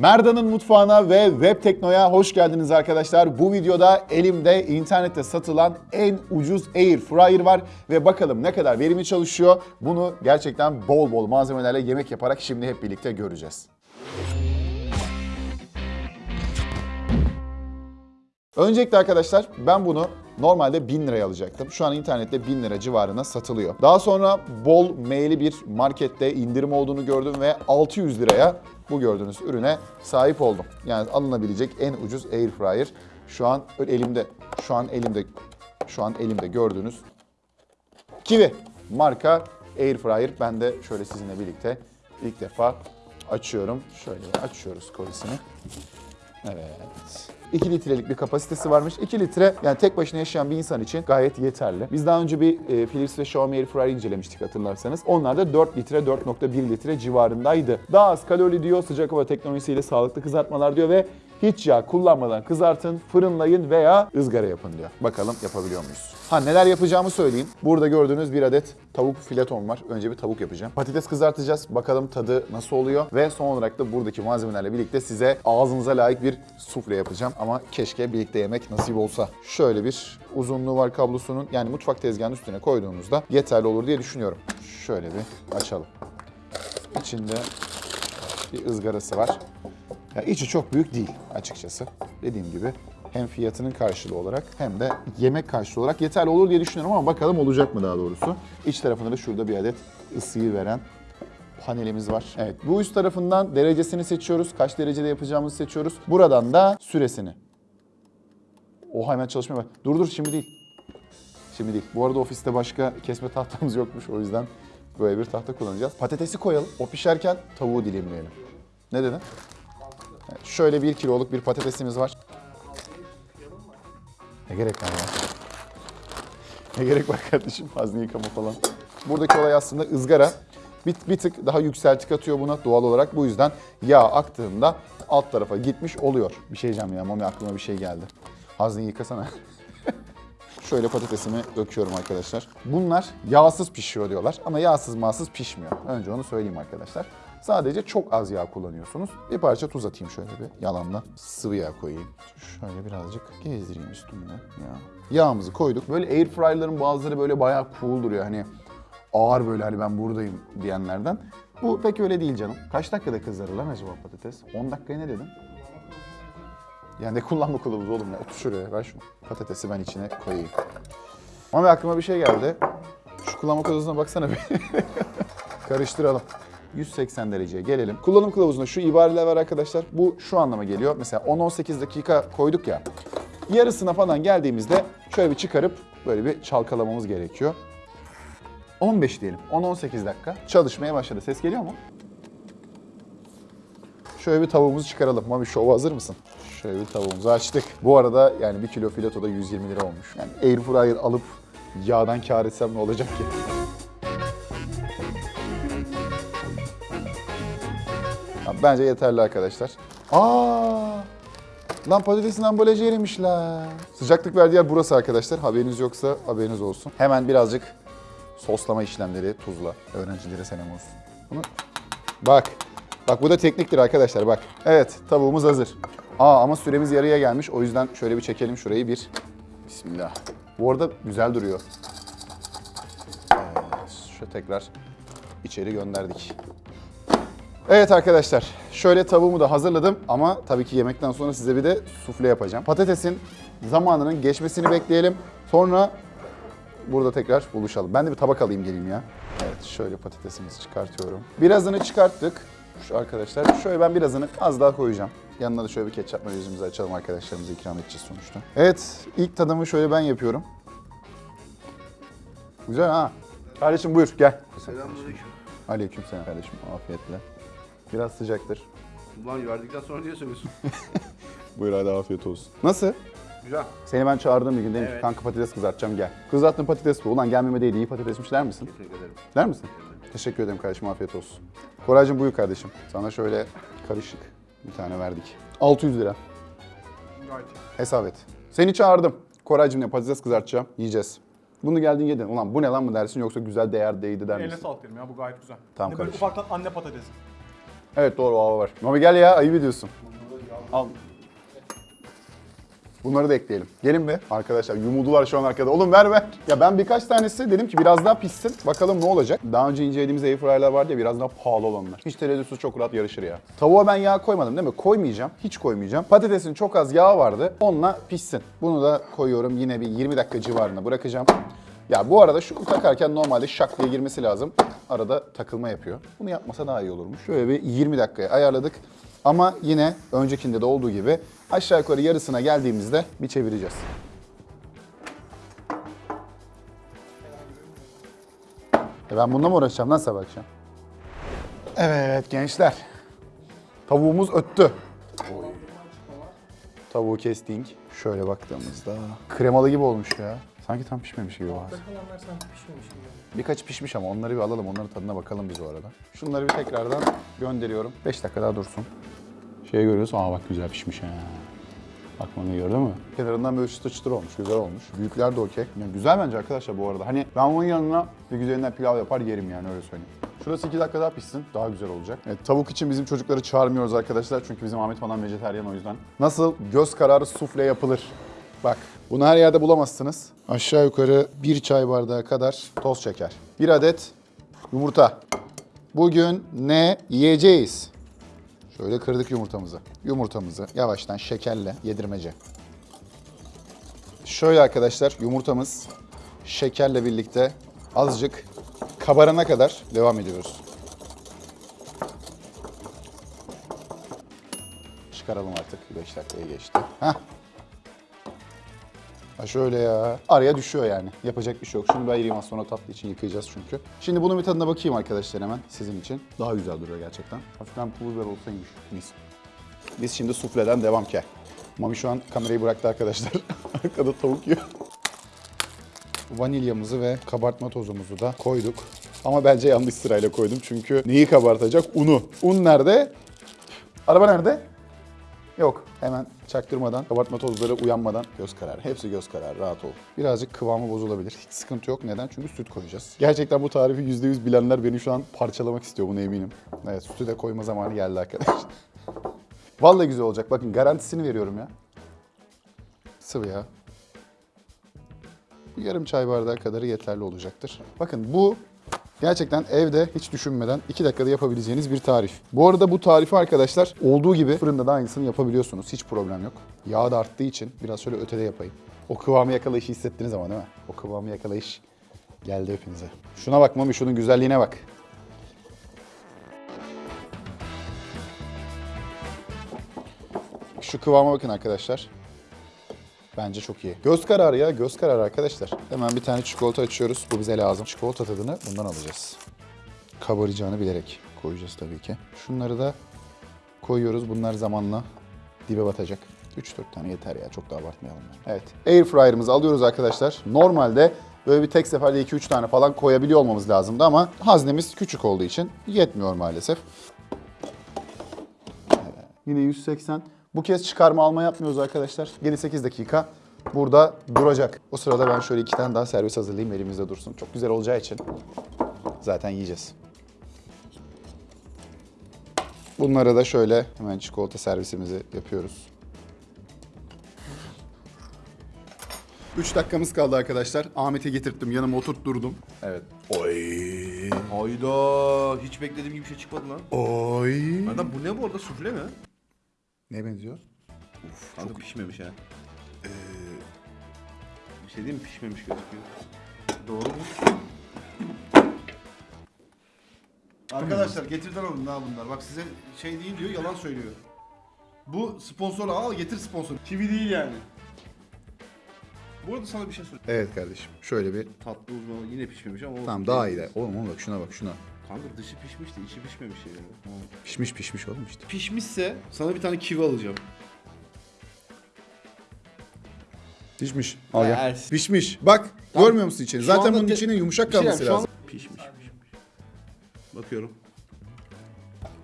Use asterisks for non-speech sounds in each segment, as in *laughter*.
Merda'nın mutfağına ve Web Tekno'ya hoş geldiniz arkadaşlar. Bu videoda elimde internette satılan en ucuz Air Fryer var ve bakalım ne kadar verimli çalışıyor. Bunu gerçekten bol bol malzemelerle yemek yaparak şimdi hep birlikte göreceğiz. Öncelikle arkadaşlar ben bunu normalde 1000 liraya alacaktım. Şu an internette 1000 lira civarına satılıyor. Daha sonra bol maili bir markette indirim olduğunu gördüm ve 600 liraya bu gördüğünüz ürüne sahip oldum. Yani alınabilecek en ucuz air fryer. Şu an elimde, şu an elimde, şu an elimde gördüğünüz Kiwi marka air fryer. Ben de şöyle sizinle birlikte ilk defa açıyorum. Şöyle açıyoruz kolisini. Evet. 2 litrelik bir kapasitesi varmış. 2 litre yani tek başına yaşayan bir insan için gayet yeterli. Biz daha önce bir e, Philips ve Xiaomi Air Fryer incelemiştik hatırlarsanız. Onlar da 4 litre 4.1 litre civarındaydı. Daha az kalori diyor, sıcak hava teknolojisiyle sağlıklı kızartmalar diyor ve hiç yağ kullanmadan kızartın, fırınlayın veya ızgara yapın diyor. Bakalım yapabiliyor muyuz? Ha neler yapacağımı söyleyeyim. Burada gördüğünüz bir adet tavuk fileton var. Önce bir tavuk yapacağım. Patates kızartacağız. Bakalım tadı nasıl oluyor. Ve son olarak da buradaki malzemelerle birlikte size ağzınıza layık bir sufle yapacağım. Ama keşke birlikte yemek nasip olsa. Şöyle bir uzunluğu var kablosunun. Yani mutfak tezgahının üstüne koyduğunuzda yeterli olur diye düşünüyorum. Şöyle bir açalım. İçinde bir ızgarası var. Ya içi çok büyük değil açıkçası. Dediğim gibi hem fiyatının karşılığı olarak hem de yemek karşılığı olarak yeterli olur diye düşünüyorum ama bakalım olacak mı daha doğrusu. İç tarafında da şurada bir adet ısıyı veren panelimiz var. Evet bu üst tarafından derecesini seçiyoruz. Kaç derecede yapacağımızı seçiyoruz. Buradan da süresini. Oha hemen çalışmaya bak. Dur dur şimdi değil. Şimdi değil. Bu arada ofiste başka kesme tahtamız yokmuş o yüzden böyle bir tahta kullanacağız. Patatesi koyalım. O pişerken tavuğu dilimleyelim. Ne dedin? Şöyle bir kiloluk bir patatesimiz var. Ne gerek var ya? Ne gerek var kardeşim hazne yıkama falan. Buradaki olay aslında ızgara. Bir, bir tık daha yükseltik atıyor buna doğal olarak. Bu yüzden yağ aktığında alt tarafa gitmiş oluyor. Bir şey diyeceğim ya Mami aklıma bir şey geldi. Hazneyi yıkasana. *laughs* Şöyle patatesimi döküyorum arkadaşlar. Bunlar yağsız pişiyor diyorlar ama yağsız mağsız pişmiyor. Önce onu söyleyeyim arkadaşlar. Sadece çok az yağ kullanıyorsunuz. Bir parça tuz atayım şöyle bir yalanla. Sıvı yağ koyayım. Şöyle birazcık gezdireyim üstünde ya. Yağımızı koyduk. Böyle air fryer'ların bazıları böyle bayağı cool duruyor. Hani ağır böyle hani ben buradayım diyenlerden. Bu pek öyle değil canım. Kaç dakikada kızarır lan acaba patates? 10 dakikaya ne dedin? Yani ne kullanma kılavuzu oğlum ya. Otur şuraya ver şunu. Patatesi ben içine koyayım. Ama aklıma bir şey geldi. Şu kullanma kılavuzuna baksana bir. *laughs* Karıştıralım. 180 dereceye gelelim. Kullanım kılavuzunda şu ibareler var arkadaşlar. Bu şu anlama geliyor. Mesela 10-18 dakika koyduk ya. Yarısına falan geldiğimizde şöyle bir çıkarıp böyle bir çalkalamamız gerekiyor. 15 diyelim. 10-18 dakika. Çalışmaya başladı. Ses geliyor mu? Şöyle bir tavuğumuzu çıkaralım. Mami şova hazır mısın? Şöyle bir tavuğumuzu açtık. Bu arada yani 1 kilo fileto da 120 lira olmuş. Yani air fryer alıp yağdan kar etsem ne olacak ki? Bence yeterli arkadaşlar. Aa! Lan patatesin ambalajı erimiş la. Sıcaklık verdiği yer burası arkadaşlar. Haberiniz yoksa haberiniz olsun. Hemen birazcık soslama işlemleri tuzla. Öğrencilere selam olsun. Bunu bak. Bak bu da tekniktir arkadaşlar bak. Evet tavuğumuz hazır. Aa ama süremiz yarıya gelmiş. O yüzden şöyle bir çekelim şurayı bir. Bismillah. Bu arada güzel duruyor. Evet, şu tekrar içeri gönderdik. Evet arkadaşlar, şöyle tavuğumu da hazırladım ama tabii ki yemekten sonra size bir de sufle yapacağım. Patatesin zamanının geçmesini bekleyelim. Sonra burada tekrar buluşalım. Ben de bir tabak alayım geleyim ya. Evet, şöyle patatesimizi çıkartıyorum. Birazını çıkarttık. Şu arkadaşlar, şöyle ben birazını az daha koyacağım. Yanına da şöyle bir ketçapla yüzümüzü açalım arkadaşlarımıza ikram edeceğiz sonuçta. Evet, ilk tadımı şöyle ben yapıyorum. Güzel ha. Kardeşim buyur gel. Selamünaleyküm. Aleyküm selam kardeşim. Afiyetle. Biraz sıcaktır. Ulan verdikten sonra niye söylüyorsun? *laughs* Buyur hadi afiyet olsun. Nasıl? Güzel. Seni ben çağırdığım bir gün dedim ki Evet. kanka patates kızartacağım gel. Kızarttığın patates bu. Ulan gelmeme değil iyi patatesmiş der misin? Teşekkür ederim. Der misin? Teşekkür ederim kardeşim afiyet olsun. Koraycığım buyur kardeşim. Sana şöyle karışık bir tane verdik. 600 lira. Gayet Hesap et. Seni çağırdım. Koraycığım ne patates kızartacağım. Yiyeceğiz. Bunu geldin yedin. Ulan bu ne lan mı dersin yoksa güzel değer değdi der Eline misin? sağlık derim ya bu gayet güzel. Tamam Hani böyle kardeşim. ufaktan anne patatesi. Evet doğru hava var. Mami gel ya ayıp ediyorsun. Al. Bunları da ekleyelim. Gelin be arkadaşlar yumuldular şu an arkada. Oğlum ver ver. Ya ben birkaç tanesi dedim ki biraz daha pişsin. Bakalım ne olacak. Daha önce incelediğimiz airfryer'lar vardı ya biraz daha pahalı olanlar. Hiç tereddütsüz çok rahat yarışır ya. Tavuğa ben yağ koymadım değil mi? Koymayacağım. Hiç koymayacağım. Patatesin çok az yağı vardı. Onunla pişsin. Bunu da koyuyorum. Yine bir 20 dakika civarında bırakacağım. Ya bu arada şunu takarken normalde şak diye girmesi lazım. Arada takılma yapıyor. Bunu yapmasa daha iyi olurmuş. Şöyle bir 20 dakikaya ayarladık. Ama yine öncekinde de olduğu gibi aşağı yukarı yarısına geldiğimizde bir çevireceğiz. E ben bununla mı uğraşacağım lan sabah akşam? Evet gençler. Tavuğumuz öttü. Tavuğu kestik. Şöyle baktığımızda kremalı gibi olmuş ya. Sanki tam pişmemiş gibi var. Kalanlar sanki pişmemiş gibi. Birkaç pişmiş ama onları bir alalım. Onların tadına bakalım biz o arada. Şunları bir tekrardan gönderiyorum. 5 dakika daha dursun. Şey görüyoruz. Aa bak güzel pişmiş ha. Bunu gördün mü? Kenarından böyle çıtır çıtır olmuş. Güzel olmuş. Büyükler de okey. Yani güzel bence arkadaşlar bu arada. Hani ben bunun yanına bir güzelinden pilav yapar yerim yani öyle söyleyeyim. Şurası 2 dakika daha pişsin. Daha güzel olacak. Evet, tavuk için bizim çocukları çağırmıyoruz arkadaşlar. Çünkü bizim Ahmet falan vejetaryen o yüzden. Nasıl göz kararı sufle yapılır? Bak bunu her yerde bulamazsınız. Aşağı yukarı bir çay bardağı kadar toz şeker. Bir adet yumurta. Bugün ne yiyeceğiz? Şöyle kırdık yumurtamızı. Yumurtamızı yavaştan şekerle yedirmece. Şöyle arkadaşlar yumurtamız şekerle birlikte azıcık kabarana kadar devam ediyoruz. Çıkaralım artık. 5 dakikaya geçti. Heh. Ha şöyle ya. Araya düşüyor yani. Yapacak bir şey yok. Şunu bir ayırayım az sonra tatlı için yıkayacağız çünkü. Şimdi bunun bir tadına bakayım arkadaşlar hemen sizin için. Daha güzel duruyor gerçekten. Hafiften pul biber olsaymış. Mis. Biz şimdi sufleden devam ki. Mami şu an kamerayı bıraktı arkadaşlar. *laughs* Arkada tavuk yiyor. Vanilyamızı ve kabartma tozumuzu da koyduk. Ama bence yanlış sırayla koydum çünkü neyi kabartacak? Unu. Un nerede? Araba nerede? Yok. Hemen çaktırmadan, kabartma tozları uyanmadan göz kararı. Hepsi göz kararı. Rahat ol. Birazcık kıvamı bozulabilir. Hiç sıkıntı yok. Neden? Çünkü süt koyacağız. Gerçekten bu tarifi %100 bilenler beni şu an parçalamak istiyor. Buna eminim. Evet sütü de koyma zamanı geldi arkadaşlar. *laughs* Vallahi güzel olacak. Bakın garantisini veriyorum ya. Sıvı ya. Bu yarım çay bardağı kadarı yeterli olacaktır. Bakın bu gerçekten evde hiç düşünmeden 2 dakikada yapabileceğiniz bir tarif. Bu arada bu tarifi arkadaşlar olduğu gibi fırında da aynısını yapabiliyorsunuz. Hiç problem yok. Yağ da arttığı için biraz şöyle ötede yapayım. O kıvamı yakalayışı hissettiniz ama değil mi? O kıvamı yakalayış geldi hepinize. Şuna bak Mami şunun güzelliğine bak. Şu kıvama bakın arkadaşlar. Bence çok iyi. Göz kararı ya, göz kararı arkadaşlar. Hemen bir tane çikolata açıyoruz. Bu bize lazım. Çikolata tadını bundan alacağız. Kabaracağını bilerek koyacağız tabii ki. Şunları da koyuyoruz. Bunlar zamanla dibe batacak. 3-4 tane yeter ya. Çok da abartmayalım. Evet. Air fryer'ımızı alıyoruz arkadaşlar. Normalde böyle bir tek seferde 2-3 tane falan koyabiliyor olmamız lazımdı ama haznemiz küçük olduğu için yetmiyor maalesef. Yine 180. Bu kez çıkarma alma yapmıyoruz arkadaşlar. 7-8 dakika burada duracak. O sırada ben şöyle iki tane daha servis hazırlayayım elimizde dursun. Çok güzel olacağı için zaten yiyeceğiz. Bunlara da şöyle hemen çikolata servisimizi yapıyoruz. 3 dakikamız kaldı arkadaşlar. Ahmet'e getirttim. Yanıma oturtturdum. Evet. Oy. Hayda. Hiç beklediğim gibi bir şey çıkmadı lan. Oy. Adam bu ne bu arada sufle mi? Ne benziyor? Uf, kanka pişmemiş ha. Ee, bir şey değil mi? Pişmemiş gözüküyor. Doğru mu? Arkadaşlar getirden alın daha bunlar. Bak size şey değil diyor, yalan söylüyor. Bu sponsor al, getir sponsor. TV değil yani. Bu arada sana bir şey söyleyeyim. Evet kardeşim. Şöyle bir Tatlı uzmanı yine pişmemiş ama. Tamam daha iyi de. Oğlum oğlum bak şuna bak şuna. Kanka dışı pişmiş de içi pişmemiş yani. Pişmiş pişmiş oğlum işte. Pişmişse sana bir tane kivi alacağım. Pişmiş. Al gel. Ersin. Pişmiş. Bak Tamam. görmüyor musun içini? Şu Zaten bunun içinin yumuşak şey kalması lazım. an- Pişmiş pişmiş. Bakıyorum.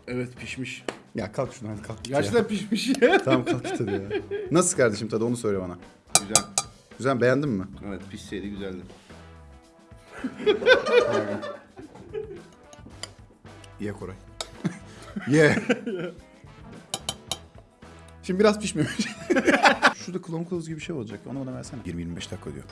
Evet pişmiş. Ya kalk şunu hadi kalk Gerçekten ya. pişmiş ya. *laughs* Tamam kalk git hadi ya. Nasıl kardeşim tadı onu söyle bana. Güzel. Güzel beğendin mi? Evet pişseydi güzeldi. Ye Koray. *laughs* Ye. Şimdi biraz pişmemiş. *laughs* Şurada klon kılavuz gibi bir şey olacak. Onu bana versene. 20-25 dakika diyor.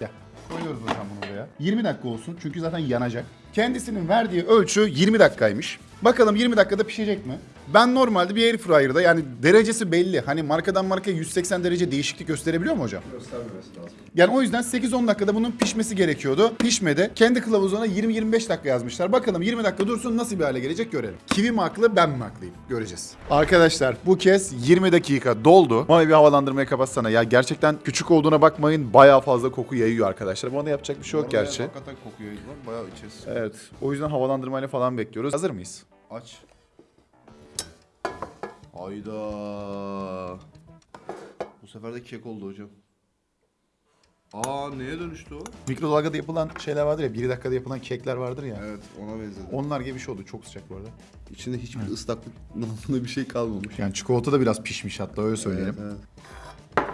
Gel. Koyuyoruz hocam bunu buraya. 20 dakika olsun çünkü zaten yanacak. Kendisinin verdiği ölçü 20 dakikaymış. Bakalım 20 dakikada pişecek mi? Ben normalde bir air fryer'da yani derecesi belli. Hani markadan markaya 180 derece değişiklik gösterebiliyor mu hocam? Göstermemesi lazım. Yani o yüzden 8-10 dakikada bunun pişmesi gerekiyordu. Pişmedi. Kendi kılavuzuna 20-25 dakika yazmışlar. Bakalım 20 dakika dursun nasıl bir hale gelecek görelim. Kivi mi haklı ben mi haklıyım? Göreceğiz. Arkadaşlar bu kez 20 dakika doldu. Ama bir havalandırmayı kapatsana. Ya gerçekten küçük olduğuna bakmayın. Bayağı fazla koku yayıyor arkadaşlar. Buna yapacak bir şey yok gerçi. Hakikaten kokuyor. Bayağı içeriz. Evet. O yüzden havalandırmayla falan bekliyoruz. Hazır mıyız? Aç. Hayda. Bu sefer de kek oldu hocam. Aa neye dönüştü o? Mikrodalgada yapılan şeyler vardır ya. 1 dakikada yapılan kekler vardır ya. Evet ona benzedi. Onlar gibi bir şey oldu. Çok sıcak bu arada. İçinde hiçbir ıslaklık *laughs* namında bir şey kalmamış. Yani çikolata da biraz pişmiş hatta öyle söyleyelim. Evet, Evet,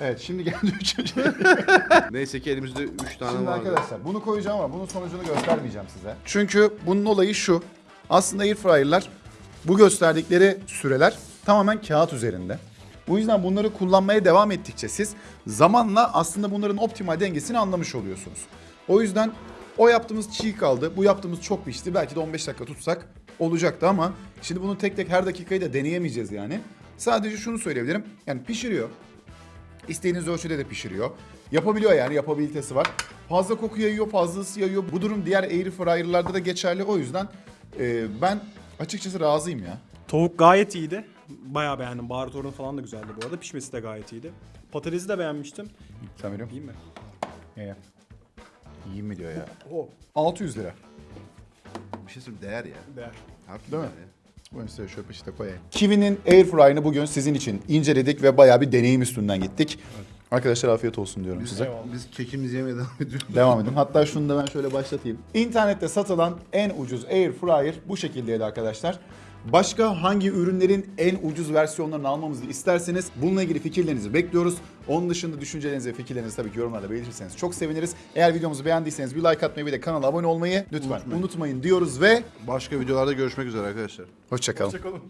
evet. şimdi geldi *laughs* üçüncü. Neyse ki elimizde 3 tane Şimdi vardı. arkadaşlar bunu koyacağım ama bunun sonucunu göstermeyeceğim size. Çünkü bunun olayı şu. Aslında airfryer'lar bu gösterdikleri süreler tamamen kağıt üzerinde. Bu yüzden bunları kullanmaya devam ettikçe siz zamanla aslında bunların optimal dengesini anlamış oluyorsunuz. O yüzden o yaptığımız çiğ kaldı, bu yaptığımız çok pişti. Belki de 15 dakika tutsak olacaktı ama şimdi bunu tek tek her dakikayı da deneyemeyeceğiz yani. Sadece şunu söyleyebilirim. Yani pişiriyor. İstediğiniz ölçüde de pişiriyor. Yapabiliyor yani yapabilitesi var. Fazla koku yayıyor, fazla ısı yayıyor. Bu durum diğer air fryer'larda da geçerli. O yüzden e, ben açıkçası razıyım ya. Tavuk gayet iyiydi. Bayağı beğendim. Baharat oranı falan da güzeldi bu arada. Pişmesi de gayet iyiydi. Patatesi de beğenmiştim. Sen veriyor İyi mi? Ye. İyi mi diyor ya. O. 600 lira. Bir şey söyleyeyim değer ya. Değer. Türlü Değil mi? değer ya. Buyurun size şöyle peşite koyayım. Kiwi'nin Airfryer'ını bugün sizin için inceledik ve bayağı bir deneyim üstünden gittik. Arkadaşlar afiyet olsun diyorum size. Eyvallah. Biz kekimizi yemeye devam ediyoruz. Devam edin. Hatta şunu da ben şöyle başlatayım. İnternette satılan en ucuz air fryer bu şekildeydi arkadaşlar. Başka hangi ürünlerin en ucuz versiyonlarını almamızı isterseniz bununla ilgili fikirlerinizi bekliyoruz. Onun dışında düşüncelerinizi ve fikirlerinizi tabii ki yorumlarda belirtirseniz çok seviniriz. Eğer videomuzu beğendiyseniz bir like atmayı ve de kanala abone olmayı lütfen unutmayın, diyoruz ve Başka videolarda görüşmek üzere arkadaşlar. hoşçakalın. Hoşçakalın.